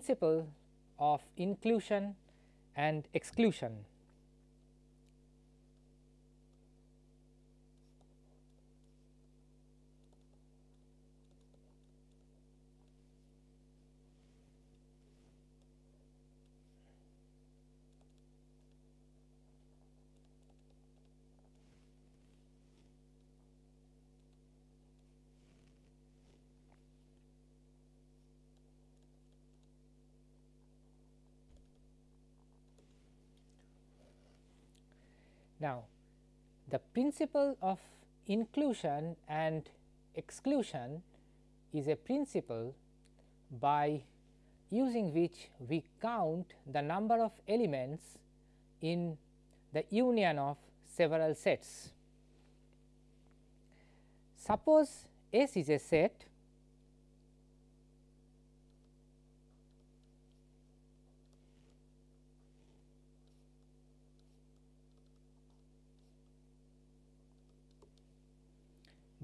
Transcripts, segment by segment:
principle of inclusion and exclusion. Now, the principle of inclusion and exclusion is a principle by using which we count the number of elements in the union of several sets. Suppose S is a set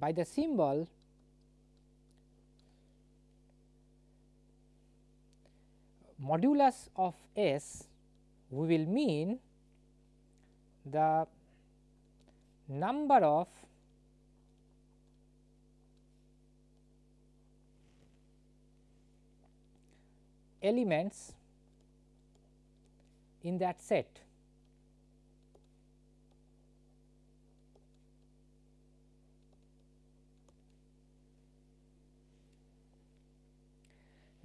by the symbol modulus of S we will mean the number of elements in that set.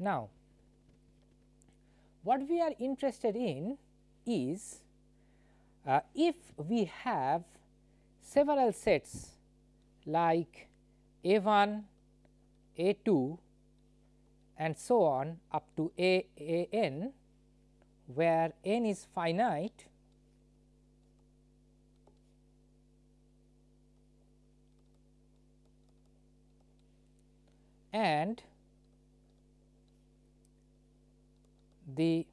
Now, what we are interested in is uh, if we have several sets like A 1, A 2 and so on up to A A n where n is finite and the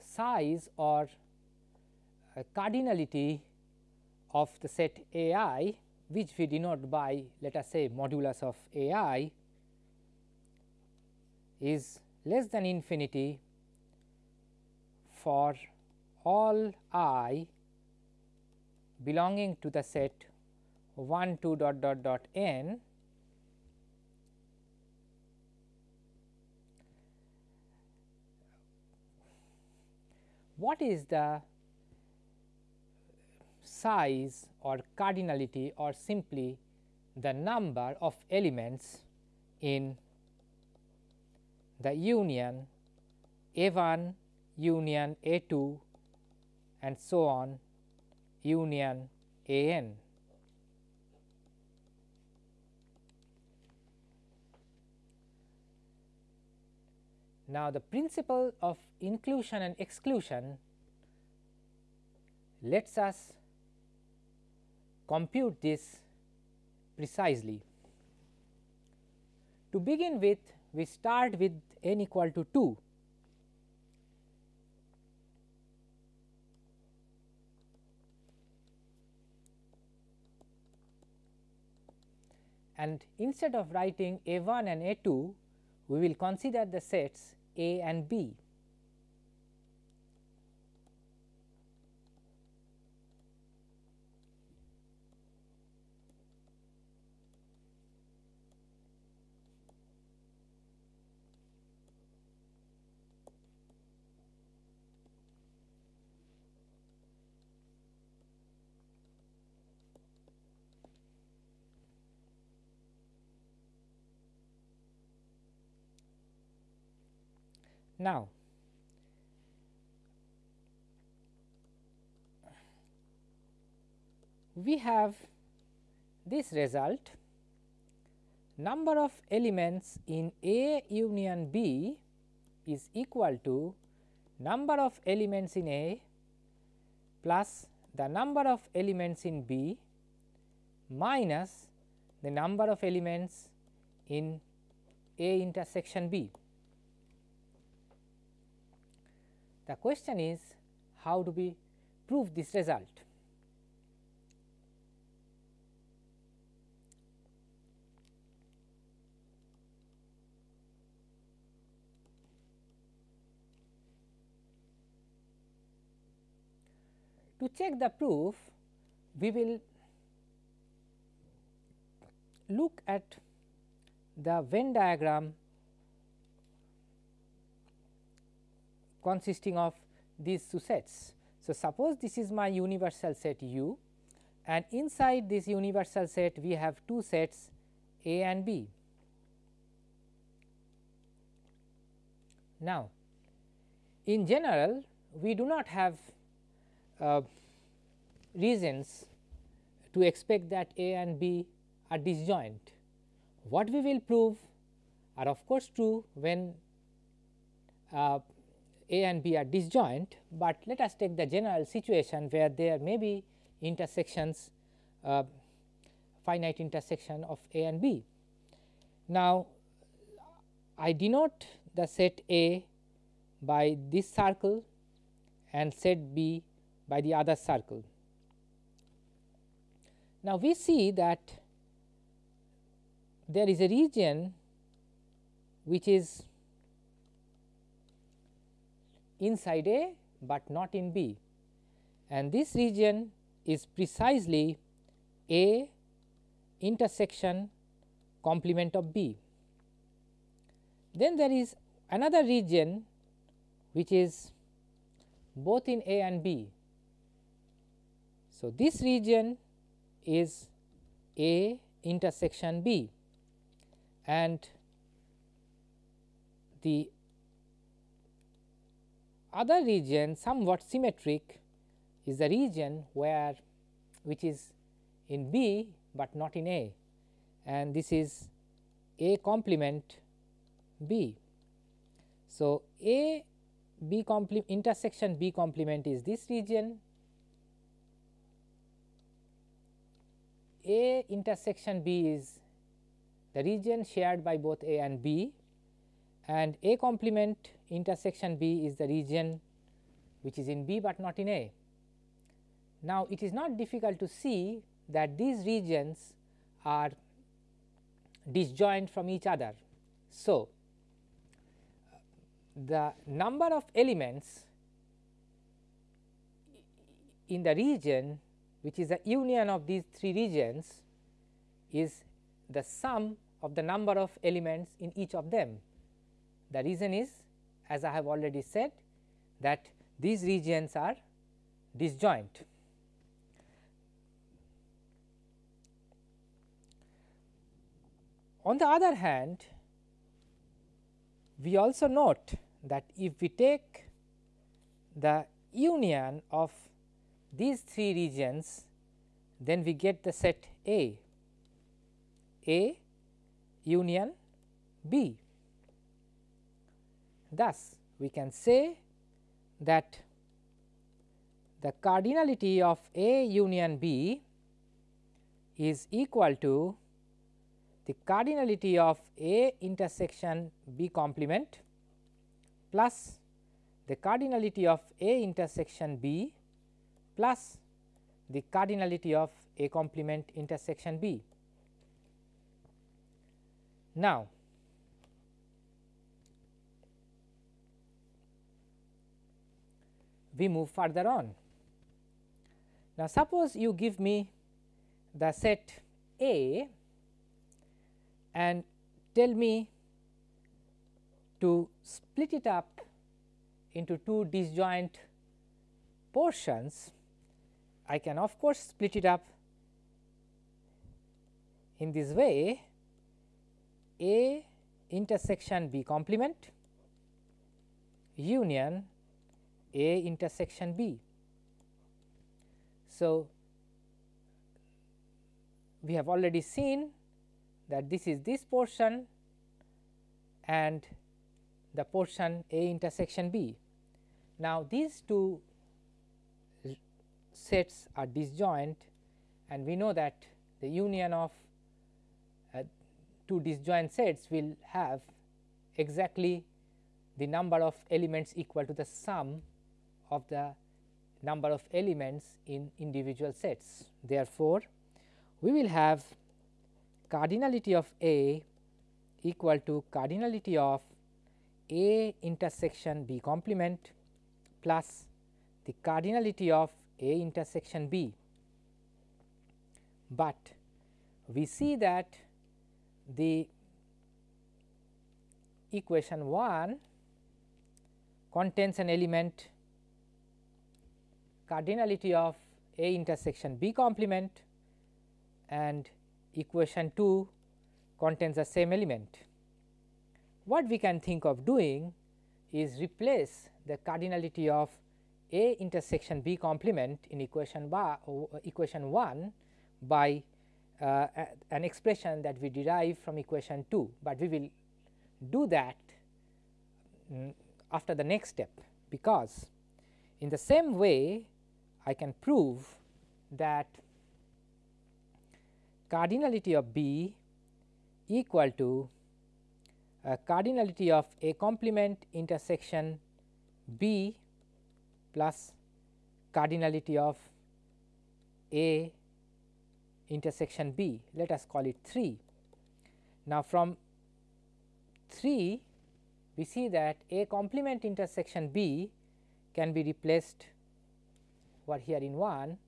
size or uh, cardinality of the set A i which we denote by let us say modulus of A i is less than infinity for all i belonging to the set 1 2 dot dot dot n what is the size or cardinality or simply the number of elements in the union A 1 union A 2 and so on union A n. Now, the principle of inclusion and exclusion lets us compute this precisely. To begin with, we start with n equal to 2. And instead of writing A 1 and A 2, we will consider the sets a and B. Now, we have this result number of elements in A union B is equal to number of elements in A plus the number of elements in B minus the number of elements in A intersection B. The question is how do we prove this result? To check the proof, we will look at the Venn diagram consisting of these two sets. So, suppose this is my universal set U and inside this universal set we have two sets A and B. Now, in general we do not have uh, reasons to expect that A and B are disjoint. What we will prove are of course true when uh, A and B are disjoint, but let us take the general situation where there may be intersections uh, finite intersection of A and B. Now, I denote the set A by this circle and set B by the other circle. Now, we see that there is a region which is inside A, but not in B and this region is precisely A intersection complement of B. Then there is another region which is both in A and B. So, this region is A intersection B and the other region somewhat symmetric is the region where which is in B, but not in A. And this is A complement B. So, A B complement intersection B complement is this region, A intersection B is the region shared by both A and B. And A complement intersection B is the region which is in B, but not in A. Now, it is not difficult to see that these regions are disjoint from each other. So, the number of elements in the region which is the union of these three regions is the sum of the number of elements in each of them. The reason is as I have already said that these regions are disjoint. On the other hand, we also note that if we take the union of these three regions, then we get the set A, A union B. Thus, we can say that the cardinality of A union B is equal to the cardinality of A intersection B complement plus the cardinality of A intersection B plus the cardinality of A complement intersection B. Now, we move further on. Now, suppose you give me the set A and tell me to split it up into two disjoint portions, I can of course split it up in this way A intersection B complement union A intersection B. So, we have already seen that this is this portion and the portion A intersection B. Now, these two sets are disjoint and we know that the union of uh, two disjoint sets will have exactly the number of elements equal to the sum of the number of elements in individual sets. Therefore, we will have cardinality of A equal to cardinality of A intersection B complement plus the cardinality of A intersection B, but we see that the equation 1 contains an element cardinality of A intersection B complement and equation 2 contains the same element. What we can think of doing is replace the cardinality of A intersection B complement in equation, bar, equation 1 by uh, an expression that we derive from equation 2, but we will do that um, after the next step, because in the same way I can prove that cardinality of B equal to uh, cardinality of A complement intersection B plus cardinality of A intersection B, let us call it 3. Now, from 3 we see that A complement intersection B can be replaced over here in 1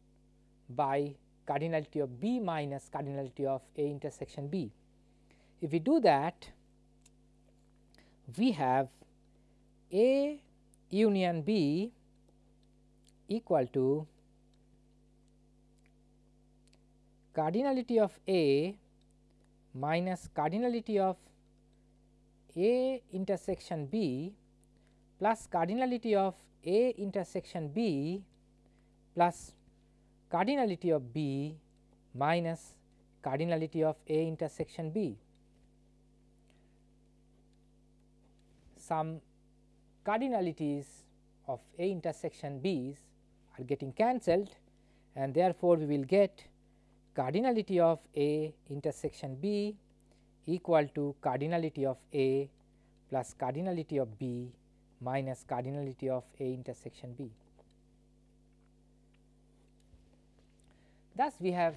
by cardinality of B minus cardinality of A intersection B. If we do that, we have A union B equal to cardinality of A minus cardinality of A intersection B plus cardinality of A intersection B plus cardinality of B minus cardinality of A intersection B. Some cardinalities of A intersection B's are getting cancelled and therefore, we will get cardinality of A intersection B equal to cardinality of A plus cardinality of B minus cardinality of A intersection B. Thus, we have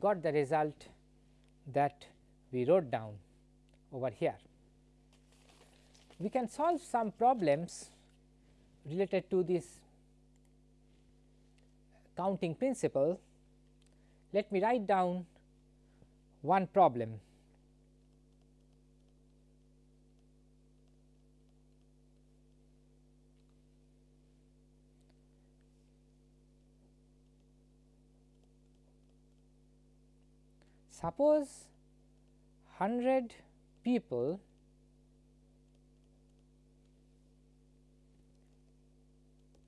got the result that we wrote down over here. We can solve some problems related to this counting principle let me write down one problem. Suppose 100 people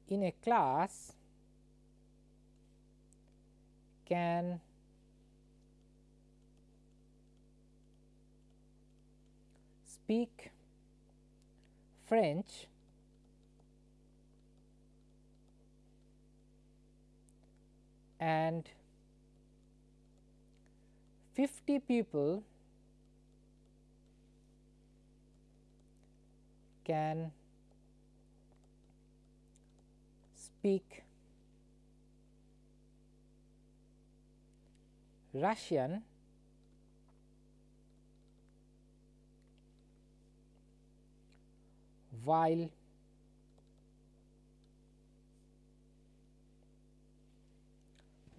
in a class can speak French and 50 people can speak Russian while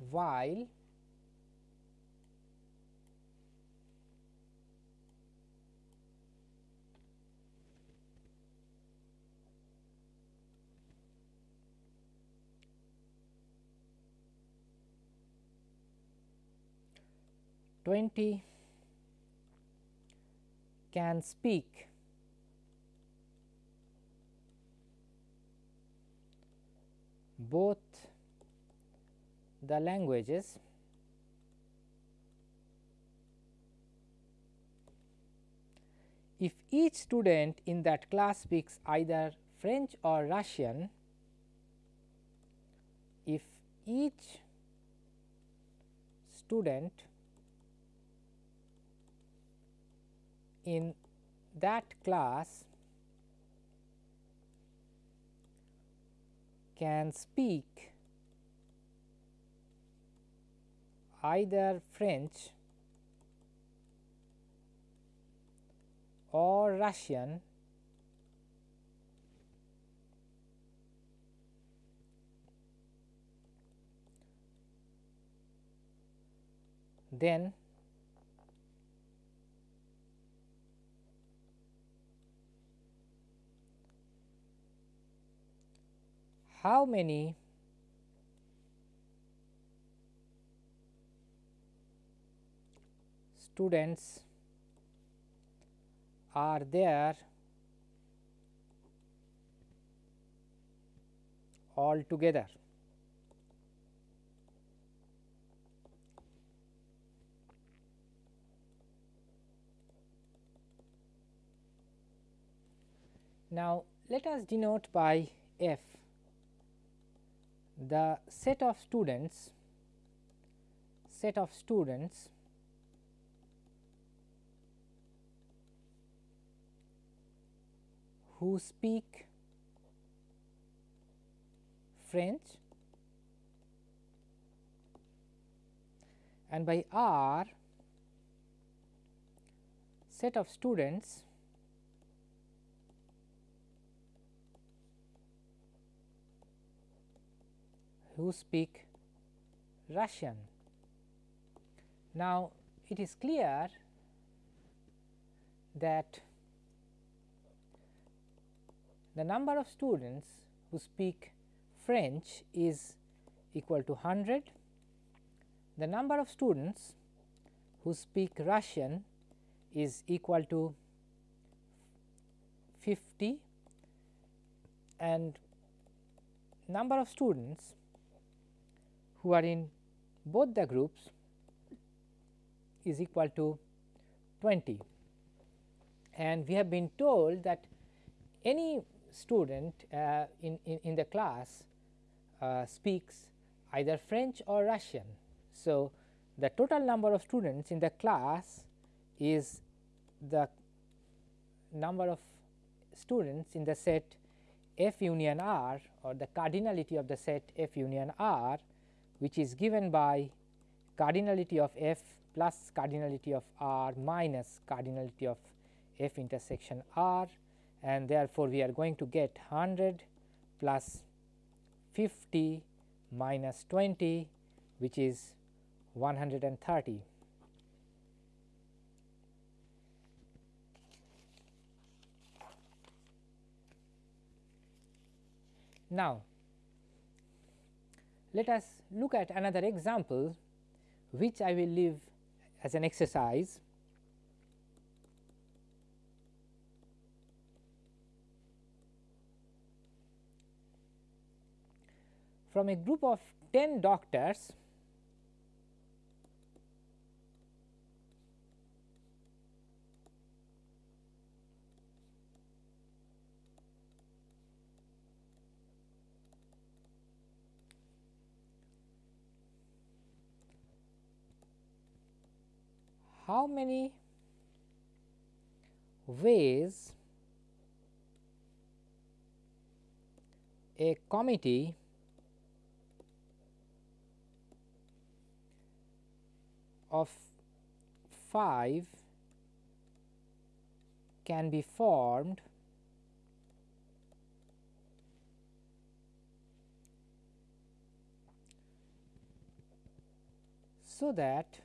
while twenty can speak. Both the languages if each student in that class speaks either French or Russian, if each student in that class can speak either French or Russian. Then how many students are there all together. Now, let us denote by f the set of students set of students who speak French and by R set of students who speak Russian. Now, it is clear that the number of students who speak French is equal to 100, the number of students who speak Russian is equal to 50 and number of students who are in both the groups is equal to 20 and we have been told that any student uh, in, in, in, the class uh, speaks either French or Russian. So, the total number of students in the class is the number of students in the set F union R or the cardinality of the set F union R which is given by cardinality of F plus cardinality of R minus cardinality of F intersection R and therefore, we are going to get 100 plus 50 minus 20 which is 130. Now, let us look at another example which I will leave as an exercise. From a group of 10 doctors how many ways a committee of 5 can be formed so that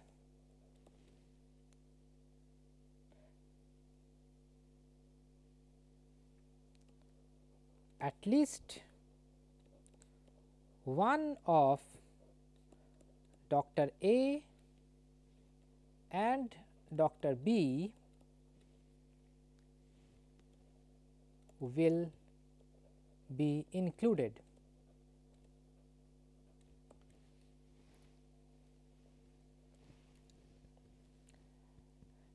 at least one of Dr. A and Dr. B will be included.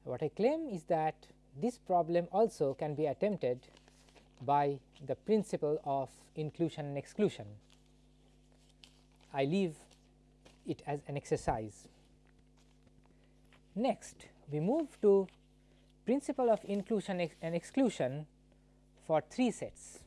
What I claim is that this problem also can be attempted by the principle of inclusion and exclusion. I leave it as an exercise. Next, we move to principle of inclusion ex and exclusion for three sets.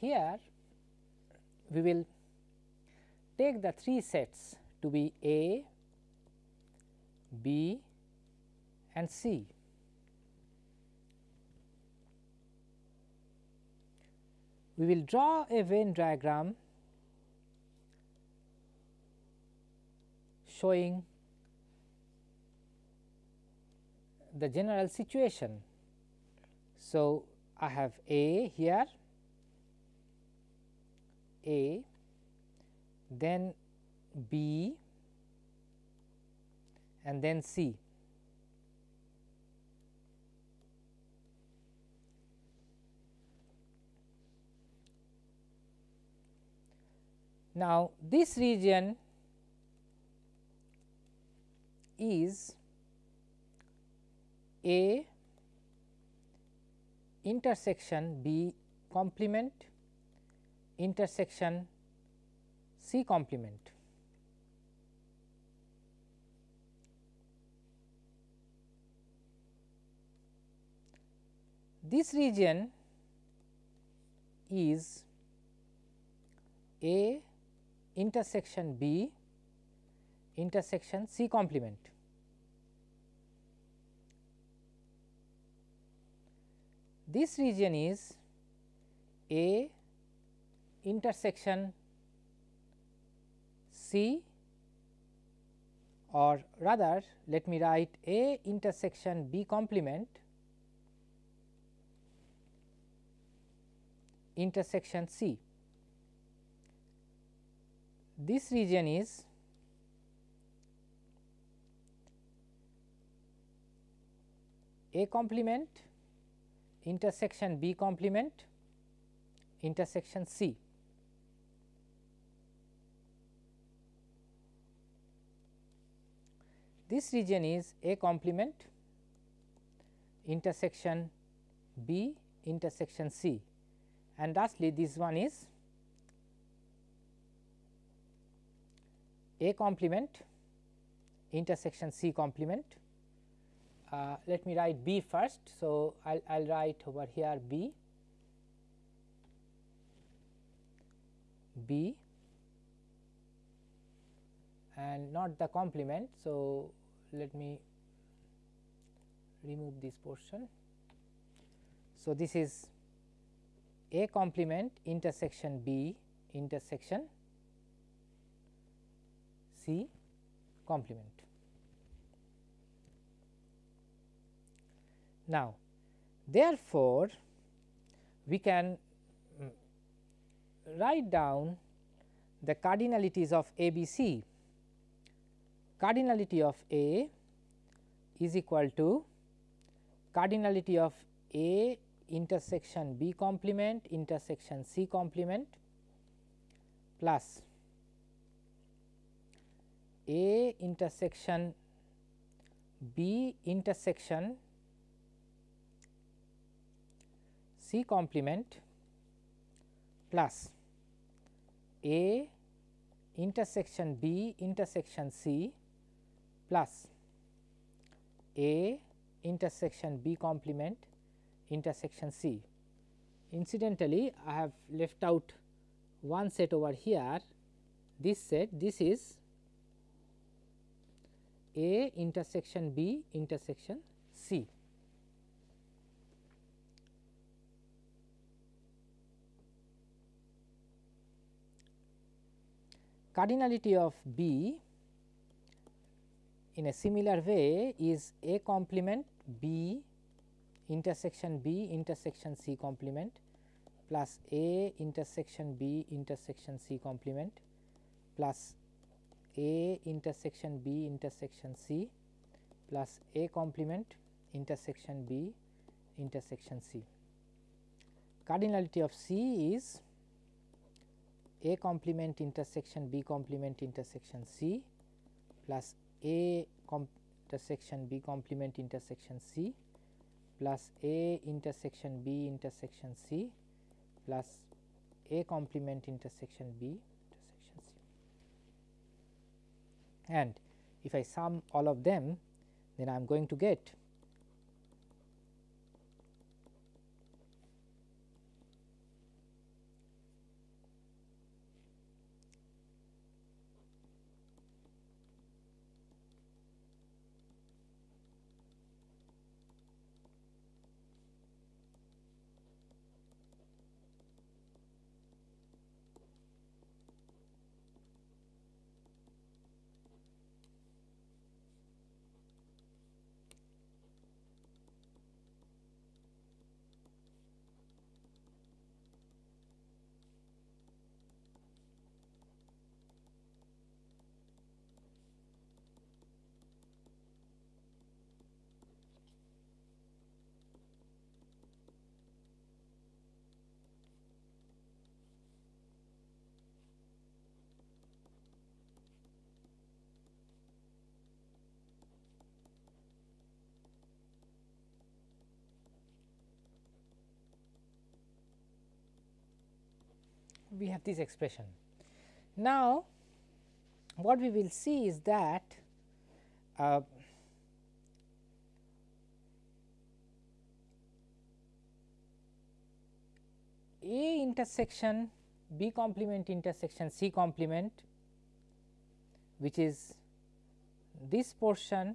Here we will take the three sets to be A, B and C. We will draw a Venn diagram showing the general situation. So, I have A here, A, then B and then C. Now, this region is A intersection B complement intersection C complement. This region is A intersection B intersection C complement. This region is A intersection C or rather let me write A intersection B complement intersection C. This region is A complement intersection B complement intersection C. This region is A complement intersection B intersection C and lastly this one is A complement intersection C complement. Uh, let me write B first. So, I will write over here B, B and not the complement. So, let me remove this portion. So, this is A complement intersection B intersection C complement. Now, therefore, we can mm, write down the cardinalities of ABC. Cardinality of A is equal to cardinality of A intersection B complement intersection C complement plus A intersection B intersection C complement plus A intersection B intersection C plus A intersection B complement intersection C. Incidentally, I have left out one set over here this set this is A intersection B intersection C. Cardinality of B in a similar way is A complement B intersection B intersection C complement plus A intersection B intersection C complement plus A intersection B intersection C plus A complement intersection B intersection C. Cardinality of C is A complement intersection B complement intersection C plus A intersection B complement intersection C plus A intersection B intersection C plus A complement intersection B intersection C. And if I sum all of them then I am going to get we have this expression. Now, what we will see is that uh, A intersection B complement intersection C complement which is this portion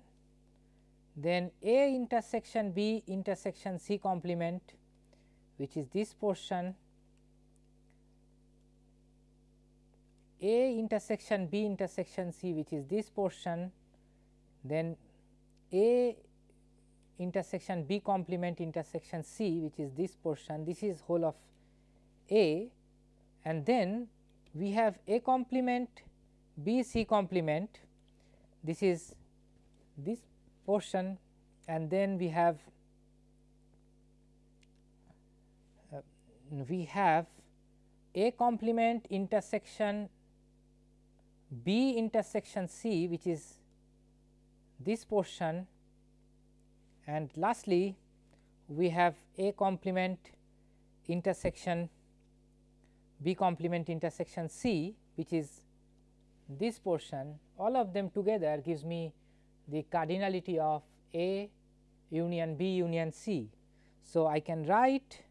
then A intersection B intersection C complement which is this portion A intersection B intersection C which is this portion then A intersection B complement intersection C which is this portion this is whole of A and then we have A complement B C complement this is this portion and then we have uh, we have A complement intersection B intersection C which is this portion and lastly we have A complement intersection B complement intersection C which is this portion all of them together gives me the cardinality of A union B union C. So, I can write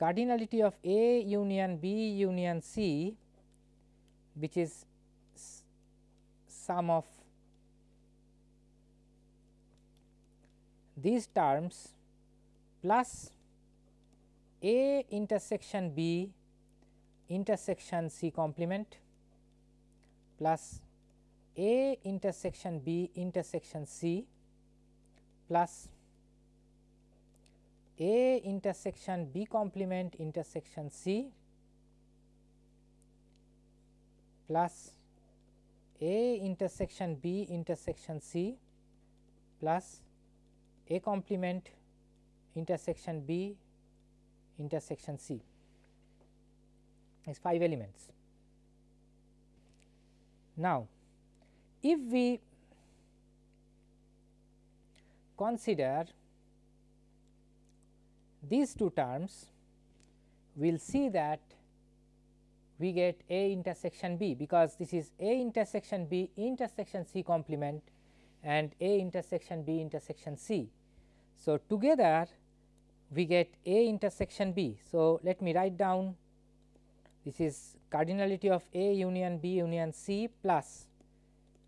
cardinality of A union B union C which is sum of these terms plus A intersection B intersection C complement plus A intersection B intersection C plus A intersection B complement intersection C plus A intersection B intersection C plus A complement intersection B intersection C is 5 elements. Now, if we consider these two terms, we will see that we get A intersection B, because this is A intersection B intersection C complement and A intersection B intersection C. So, together we get A intersection B. So, let me write down this is cardinality of A union B union C plus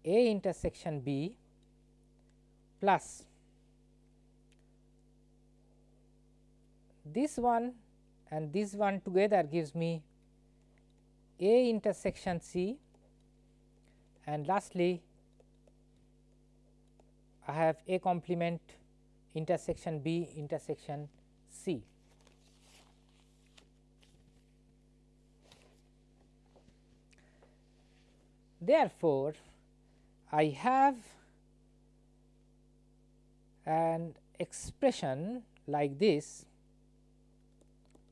A intersection B plus this one and this one together gives me A intersection C and lastly I have A complement intersection B intersection C. Therefore, I have an expression like this.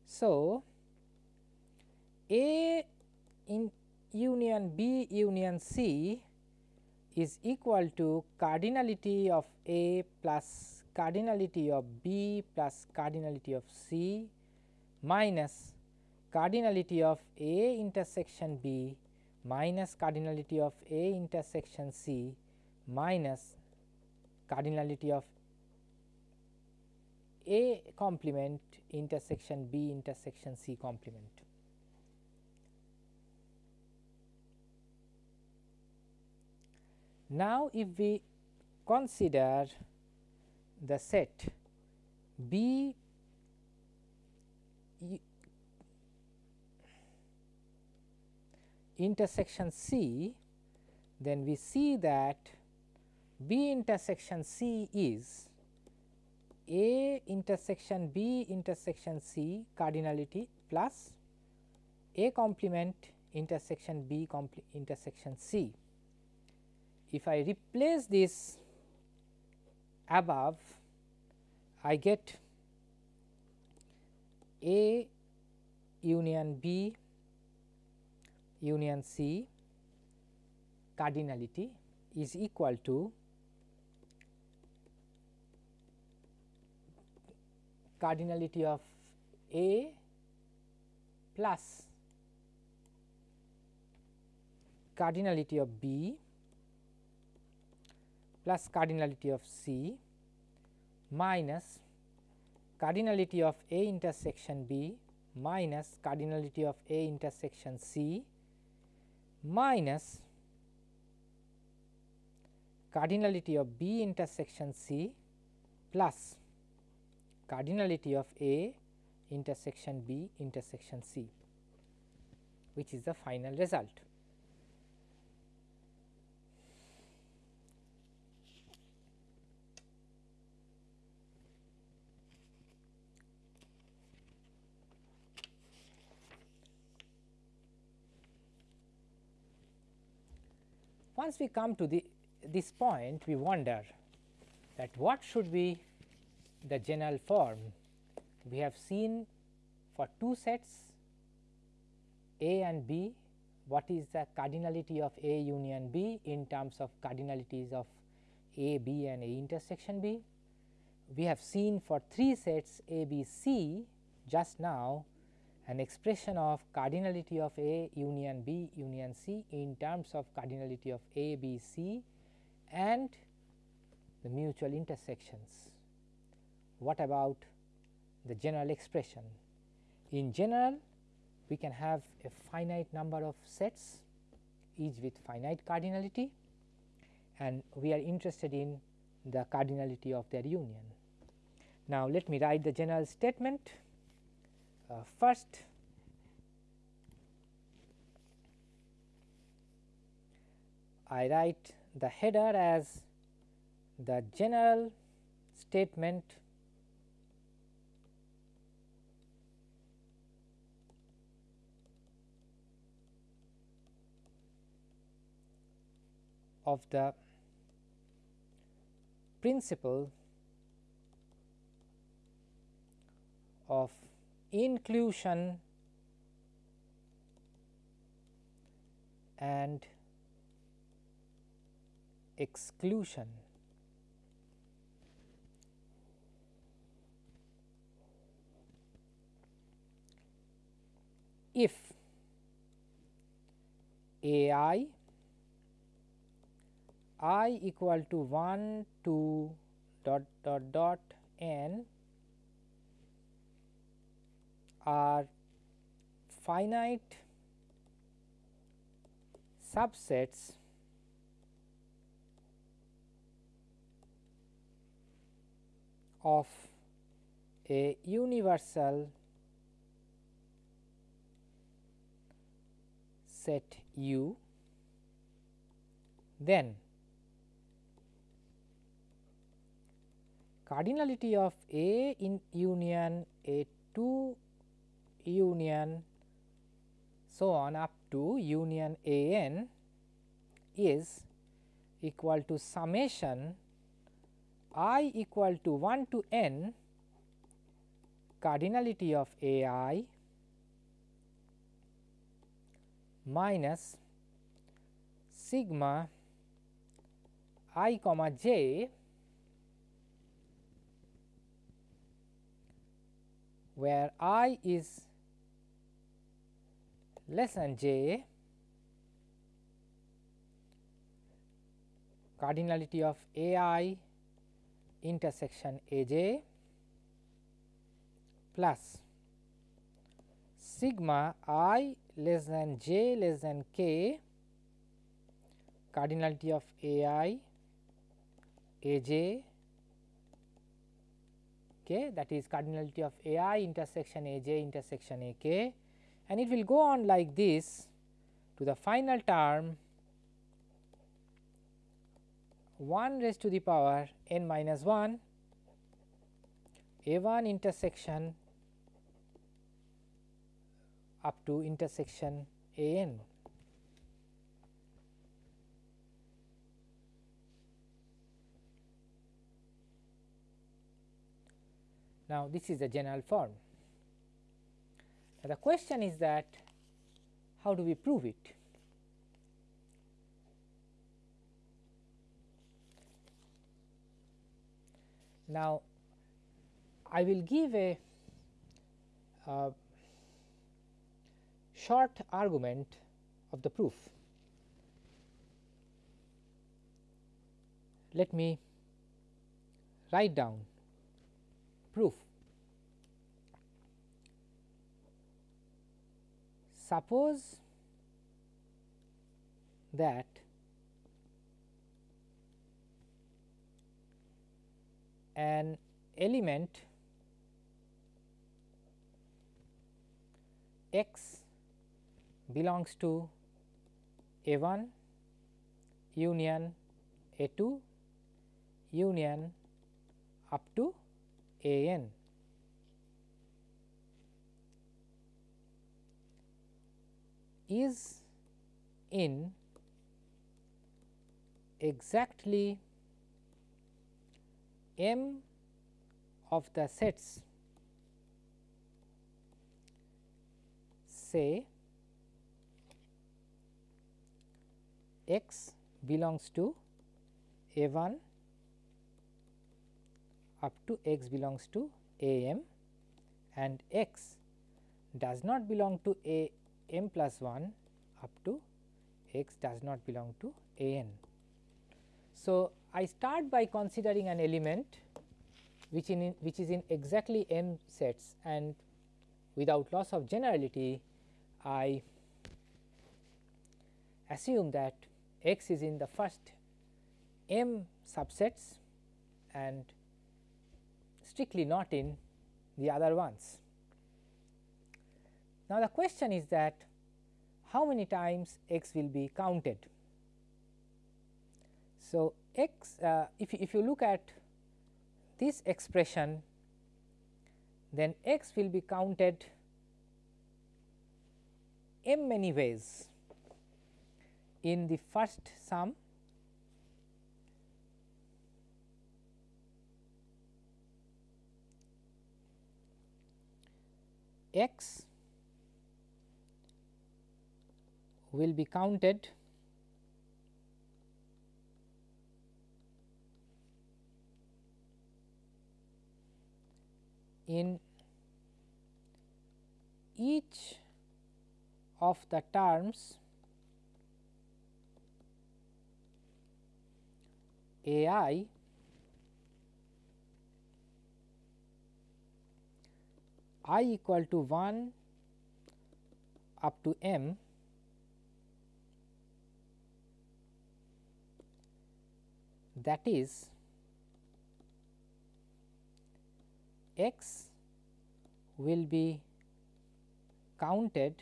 So, A in union B union C is equal to cardinality of A plus cardinality of B plus cardinality of C minus cardinality of A intersection B minus cardinality of A intersection C minus cardinality of A complement intersection B intersection C complement. Now, if we consider the set B intersection C, then we see that B intersection C is A intersection B intersection C cardinality plus A complement intersection B intersection C. If I replace this above, I get A union B union C cardinality is equal to cardinality of A plus cardinality of B plus cardinality of C minus cardinality of A intersection B minus cardinality of A intersection C minus cardinality of B intersection C plus cardinality of A intersection B intersection C which is the final result. Once we come to the this point we wonder that what should be the general form. We have seen for two sets A and B what is the cardinality of A union B in terms of cardinalities of A, B and A intersection B. We have seen for three sets A, B, C just now an expression of cardinality of A union B union C in terms of cardinality of A, B, C and the mutual intersections. What about the general expression? In general, we can have a finite number of sets each with finite cardinality and we are interested in the cardinality of their union. Now, let me write the general statement. Uh, first, I write the header as the general statement of the principle of inclusion and exclusion. If A i i equal to 1 2 dot dot dot n are finite subsets of a universal set U, then cardinality of A in union A 2 union so on up to union A n is equal to summation i equal to 1 to n cardinality of A i minus sigma i comma j where i is less than j cardinality of A i intersection A j plus sigma i less than j less than k cardinality of A i A j k that is cardinality of A i intersection A j intersection A k and it will go on like this to the final term 1 raised to the power n minus 1 a 1 intersection up to intersection a n. Now, this is the general form. The question is that how do we prove it? Now, I will give a uh, short argument of the proof. Let me write down proof Suppose that an element x belongs to A 1 union A 2 union up to A n. is in exactly m of the sets say x belongs to a 1 up to x belongs to a m and x does not belong to a m plus 1 up to x does not belong to a n. So, I start by considering an element which in which is in exactly m sets and without loss of generality I assume that x is in the first m subsets and strictly not in the other ones. Now, the question is that how many times x will be counted. So, x uh, if, if you look at this expression then x will be counted m many ways in the first sum x will be counted in each of the terms a i i equal to 1 up to m that is x will be counted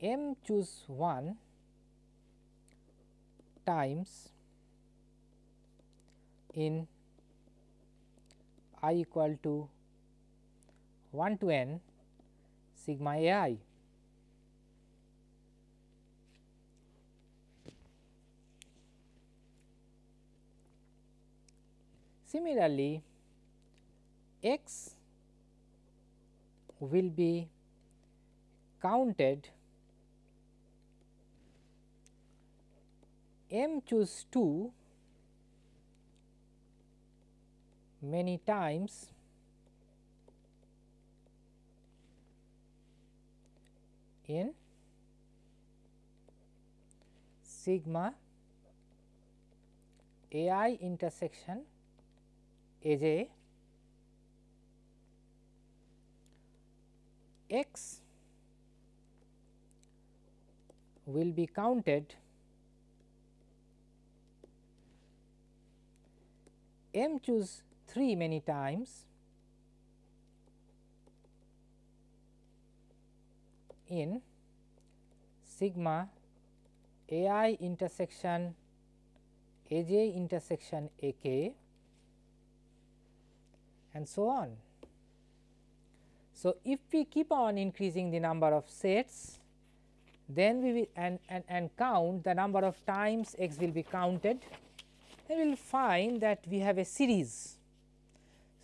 m choose 1 times in i equal to 1 to n sigma a i. Similarly, x will be counted. M choose 2 many times. In sigma a i intersection a j x will be counted m choose 3 many times in sigma a i intersection a j intersection a k and so on. So, if we keep on increasing the number of sets then we will and, and, and count the number of times x will be counted then we will find that we have a series.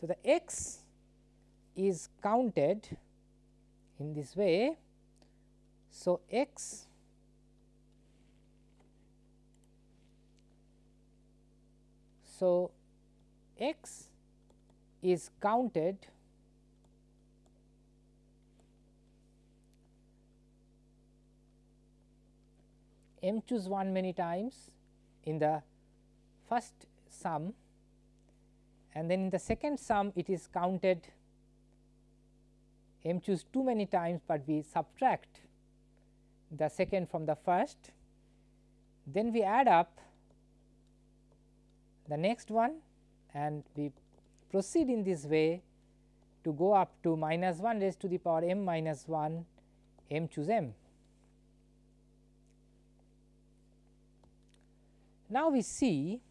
So, the x is counted in this way. So, x so x is counted m choose 1 many times in the first sum and then in the second sum it is counted m choose two many times, but we subtract the second from the first. Then we add up the next one and we proceed in this way to go up to minus 1 raised to the power m minus 1 m choose m. Now, we see,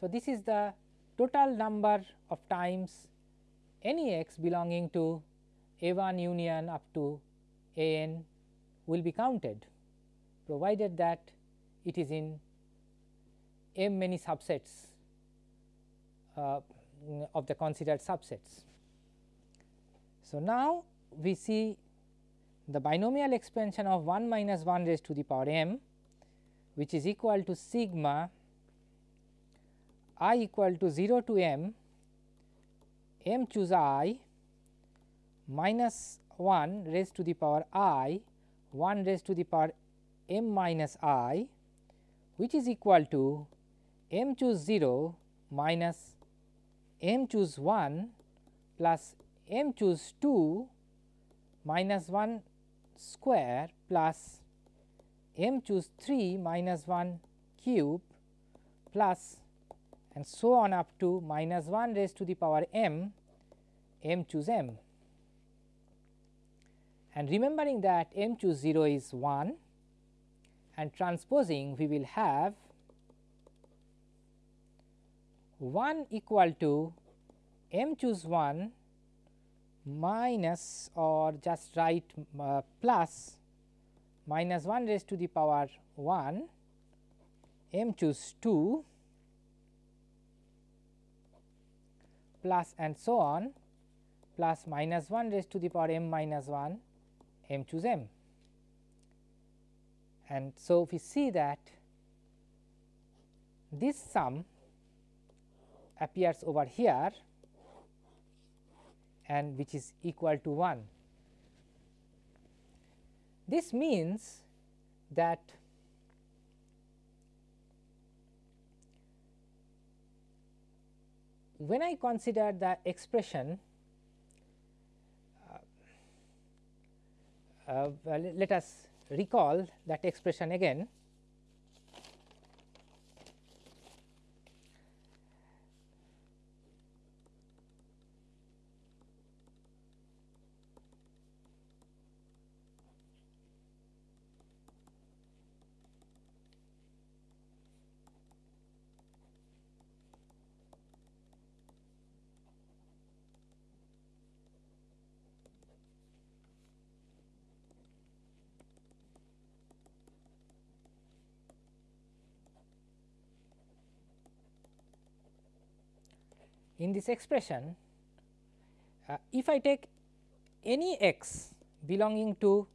so this is the total number of times any x belonging to a 1 union up to a n will be counted provided that it is in m many subsets uh, of the considered subsets. So, now we see the binomial expansion of 1 minus 1 raised to the power m which is equal to sigma i equal to 0 to m m choose i minus 1 raised to the power i 1 raised to the power m minus i which is equal to m choose 0 minus m choose 1 plus m choose 2 minus 1 square plus m choose 3 minus 1 cube plus and so on up to minus 1 raised to the power m m choose m. And remembering that m choose 0 is 1 and transposing we will have 1 equal to m choose 1 minus or just write uh, plus minus 1 raised to the power 1 m choose 2 plus and so on plus minus 1 raised to the power m minus 1 m choose m. And so, if we see that this sum appears over here and which is equal to 1. This means that when I consider the expression uh, let us recall that expression again. In this expression uh, if I take any x belonging to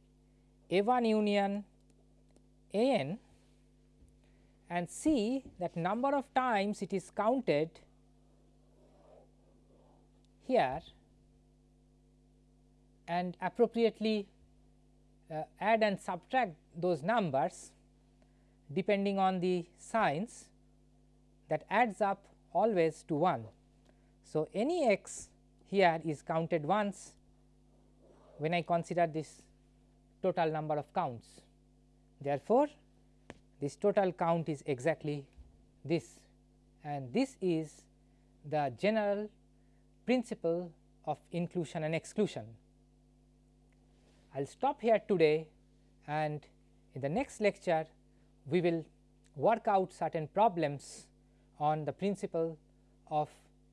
a 1 union a n and see that number of times it is counted here and appropriately uh, add and subtract those numbers depending on the signs that adds up always to 1. So, any x here is counted once when I consider this total number of counts. Therefore, this total count is exactly this and this is the general principle of inclusion and exclusion. I will stop here today and in the next lecture we will work out certain problems on the principle of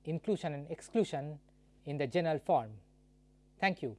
inclusion and exclusion in the general form. Thank you.